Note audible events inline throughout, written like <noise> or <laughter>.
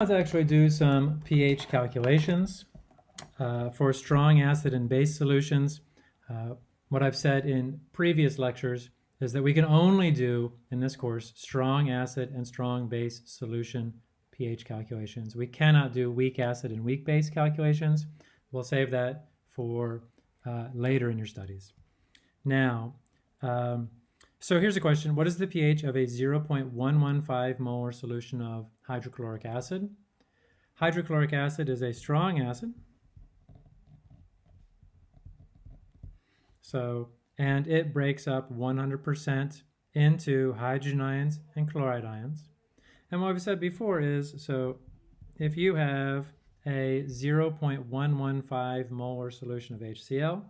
Let's actually do some pH calculations uh, for strong acid and base solutions. Uh, what I've said in previous lectures is that we can only do, in this course, strong acid and strong base solution pH calculations. We cannot do weak acid and weak base calculations. We'll save that for uh, later in your studies. Now, um, so here's a question. What is the pH of a 0.115 molar solution of hydrochloric acid? Hydrochloric acid is a strong acid. So, and it breaks up 100% into hydrogen ions and chloride ions. And what I've said before is, so if you have a 0.115 molar solution of HCl,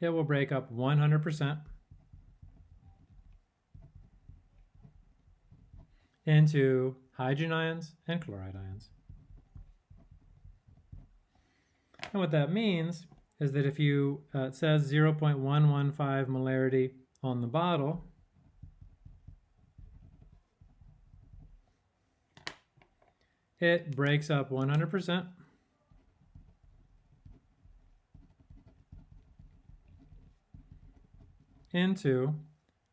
it will break up 100% into hydrogen ions and chloride ions. And what that means is that if you, uh, it says 0.115 molarity on the bottle, it breaks up 100% into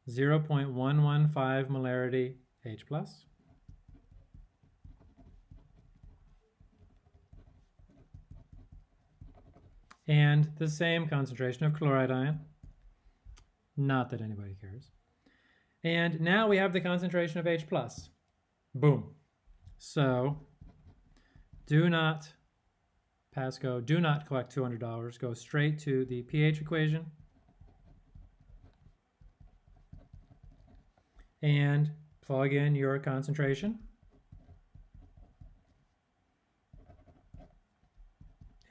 0.115 molarity H plus. And the same concentration of chloride ion. Not that anybody cares. And now we have the concentration of H plus. Boom. So do not pass Go, do not collect $200. Go straight to the pH equation and plug in your concentration.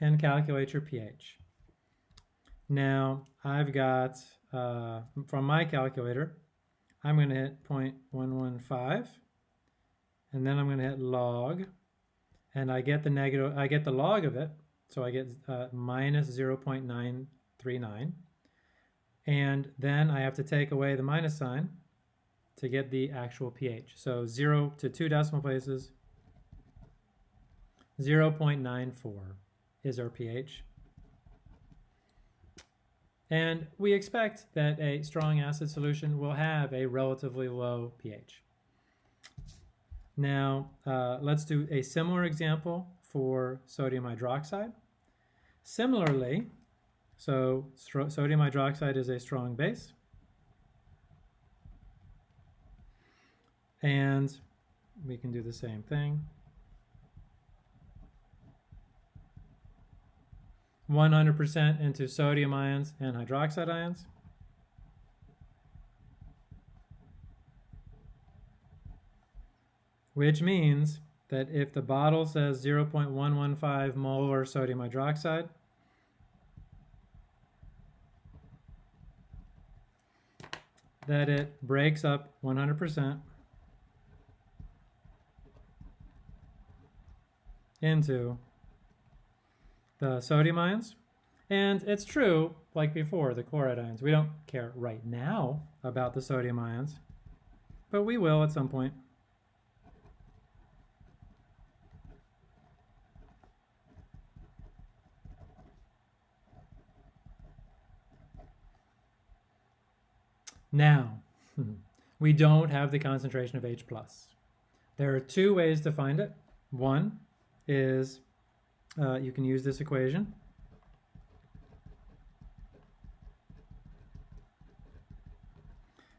and calculate your pH. Now, I've got, uh, from my calculator, I'm going to hit 0.115, and then I'm going to hit log, and I get the negative, I get the log of it, so I get uh, minus 0.939, and then I have to take away the minus sign, to get the actual pH. So 0 to 2 decimal places, 0.94 is our pH. And we expect that a strong acid solution will have a relatively low pH. Now, uh, let's do a similar example for sodium hydroxide. Similarly, so sodium hydroxide is a strong base. And we can do the same thing. 100% into sodium ions and hydroxide ions. Which means that if the bottle says 0.115 molar sodium hydroxide, that it breaks up 100% into the sodium ions. And it's true, like before, the chloride ions. We don't care right now about the sodium ions, but we will at some point. Now, <laughs> we don't have the concentration of H+. There are two ways to find it. One is uh, you can use this equation.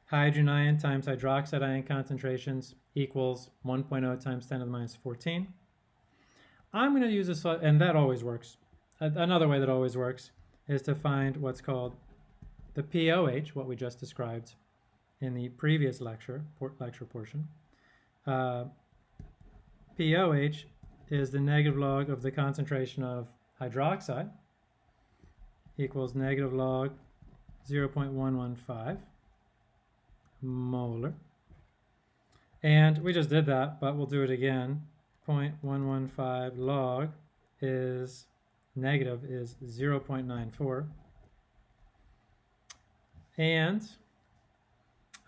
Hydrogen ion times hydroxide ion concentrations equals 1.0 times 10 to the minus 14. I'm going to use this, and that always works. Another way that always works is to find what's called the pOH, what we just described in the previous lecture, lecture portion. Uh, pOH is the negative log of the concentration of hydroxide equals negative log 0.115 molar. And we just did that, but we'll do it again. 0.115 log is negative is 0.94. And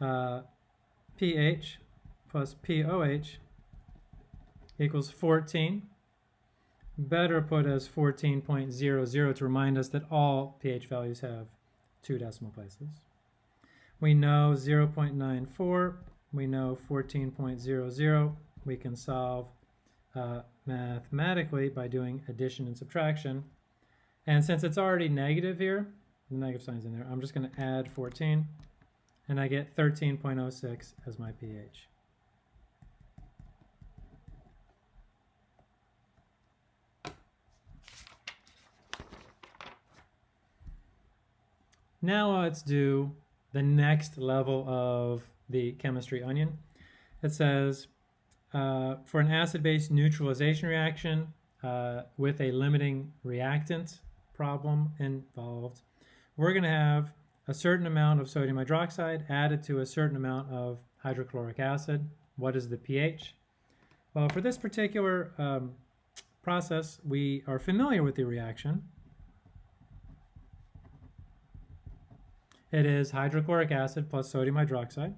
uh, pH plus pOH equals 14. Better put as 14.00 to remind us that all pH values have two decimal places. We know 0.94, we know 14.00. We can solve uh, mathematically by doing addition and subtraction. And since it's already negative here, the negative sign's in there, I'm just going to add 14, and I get 13.06 as my pH. Now let's do the next level of the chemistry onion. It says, uh, for an acid-base neutralization reaction uh, with a limiting reactant problem involved, we're going to have a certain amount of sodium hydroxide added to a certain amount of hydrochloric acid. What is the pH? Well, for this particular um, process, we are familiar with the reaction. It is hydrochloric acid plus sodium hydroxide.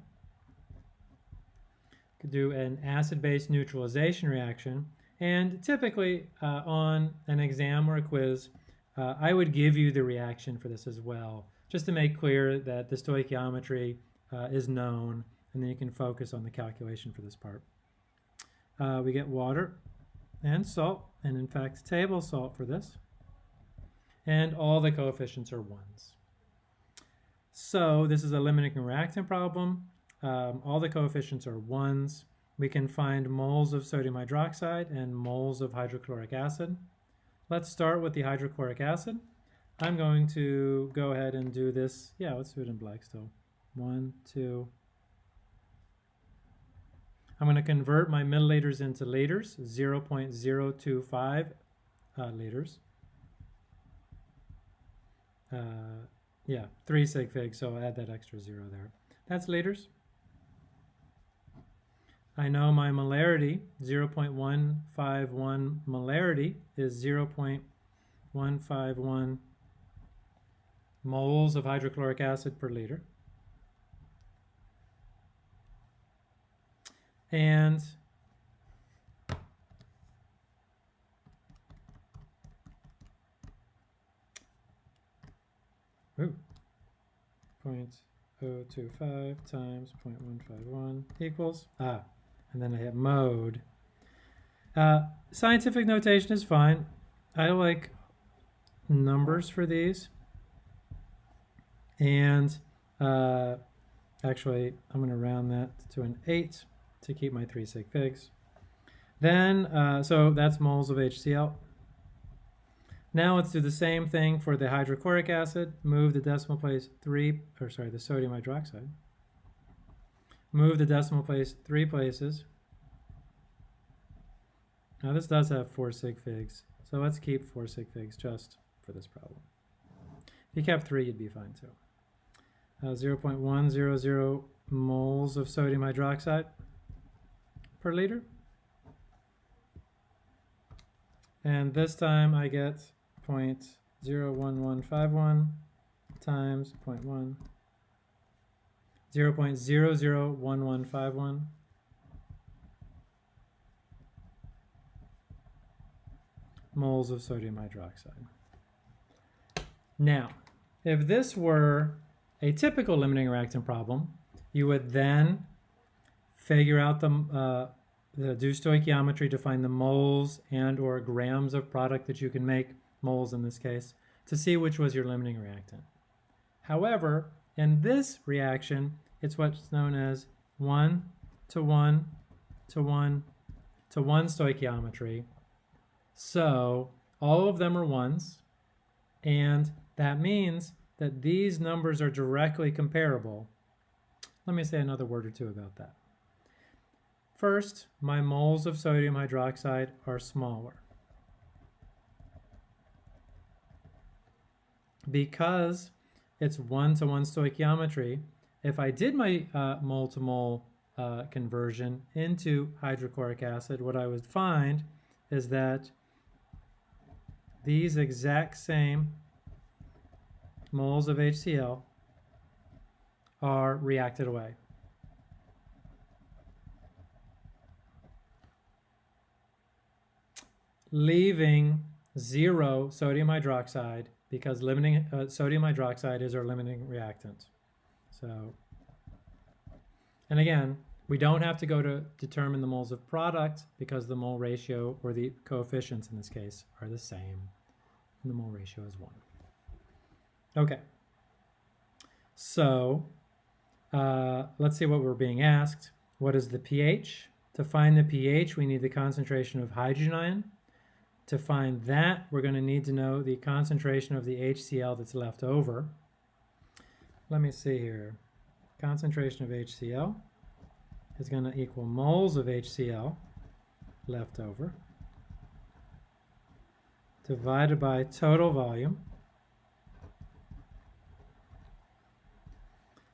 Could do an acid-base neutralization reaction. And typically uh, on an exam or a quiz, uh, I would give you the reaction for this as well, just to make clear that the stoichiometry uh, is known, and then you can focus on the calculation for this part. Uh, we get water and salt, and in fact table salt for this. And all the coefficients are ones. So this is a limiting reactant problem. Um, all the coefficients are ones. We can find moles of sodium hydroxide and moles of hydrochloric acid. Let's start with the hydrochloric acid. I'm going to go ahead and do this. Yeah, let's do it in black still. One, two. I'm going to convert my milliliters into liters, 0.025 uh, liters. Uh, yeah, three sig figs, so add that extra zero there. That's liters. I know my molarity, 0.151 molarity is 0.151 moles of hydrochloric acid per liter. And 0.025 times 0.151 equals, ah, and then I hit mode. Uh, scientific notation is fine. I like numbers for these. And uh, actually, I'm going to round that to an 8 to keep my 3 sig figs. Then, uh, so that's moles of HCl. Now let's do the same thing for the hydrochloric acid. Move the decimal place three, or sorry, the sodium hydroxide. Move the decimal place three places. Now this does have four sig figs, so let's keep four sig figs just for this problem. If you kept three, you'd be fine too. Uh, 0.100 moles of sodium hydroxide per liter. And this time I get 0.01151 times 0.1, 0 0.001151 moles of sodium hydroxide. Now, if this were a typical limiting reactant problem, you would then figure out the, uh, the do stoichiometry to find the moles and or grams of product that you can make moles in this case, to see which was your limiting reactant. However, in this reaction, it's what's known as 1 to 1 to 1 to 1 stoichiometry. So all of them are ones, and that means that these numbers are directly comparable. Let me say another word or two about that. First, my moles of sodium hydroxide are smaller. because it's one-to-one stoichiometry, if I did my uh, mole-to-mole uh, conversion into hydrochloric acid, what I would find is that these exact same moles of HCl are reacted away. Leaving zero sodium hydroxide because limiting uh, sodium hydroxide is our limiting reactant. So, and again, we don't have to go to determine the moles of product because the mole ratio or the coefficients in this case are the same. And the mole ratio is one. Okay. So uh, let's see what we're being asked. What is the pH? To find the pH, we need the concentration of hydrogen ion. To find that, we're going to need to know the concentration of the HCl that's left over. Let me see here. Concentration of HCl is going to equal moles of HCl left over divided by total volume.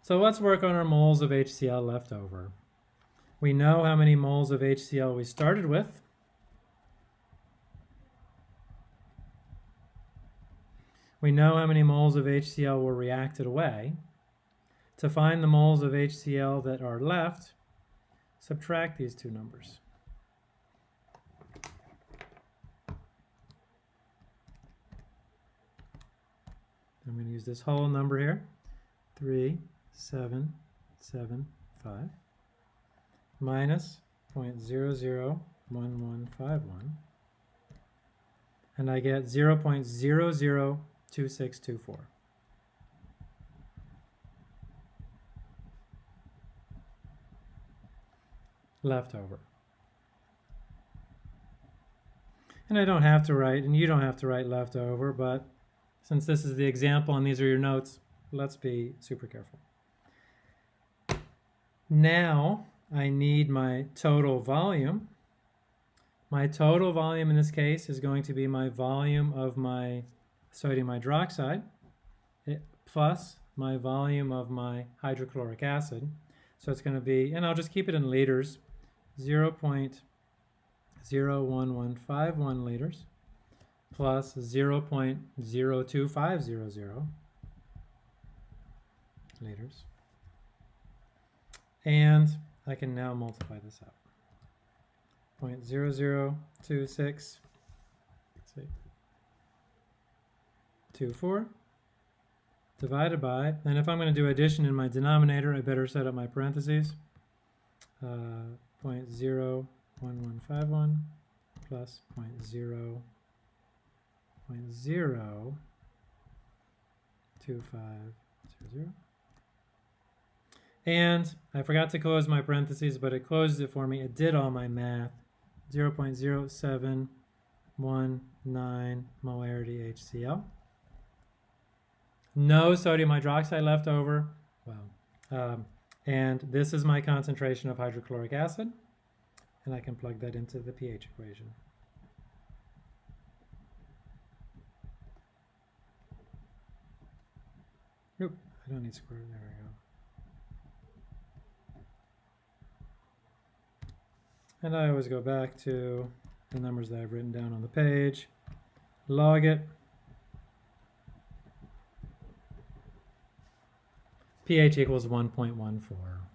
So let's work on our moles of HCl left over. We know how many moles of HCl we started with. We know how many moles of HCl were reacted away. To find the moles of HCl that are left, subtract these two numbers. I'm going to use this whole number here, 3775 minus 0.001151 and I get 0.002624. Leftover. And I don't have to write, and you don't have to write leftover, but since this is the example and these are your notes, let's be super careful. Now I need my total volume. My total volume in this case is going to be my volume of my sodium hydroxide eh, plus my volume of my hydrochloric acid. So it's going to be, and I'll just keep it in liters, 0 0.01151 liters plus 0 0.02500 liters. And I can now multiply this out. 0.0026, let's see, 24 divided by, and if I'm going to do addition in my denominator, I better set up my parentheses. Uh, 0.01151 plus 0.0 0.02500. And I forgot to close my parentheses, but it closed it for me. It did all my math. 0.0719 molarity HCl. No sodium hydroxide left over. Well, um, and this is my concentration of hydrochloric acid. And I can plug that into the pH equation. Oop, I don't need square, there we go. And I always go back to the numbers that I've written down on the page, log it. pH equals 1.14.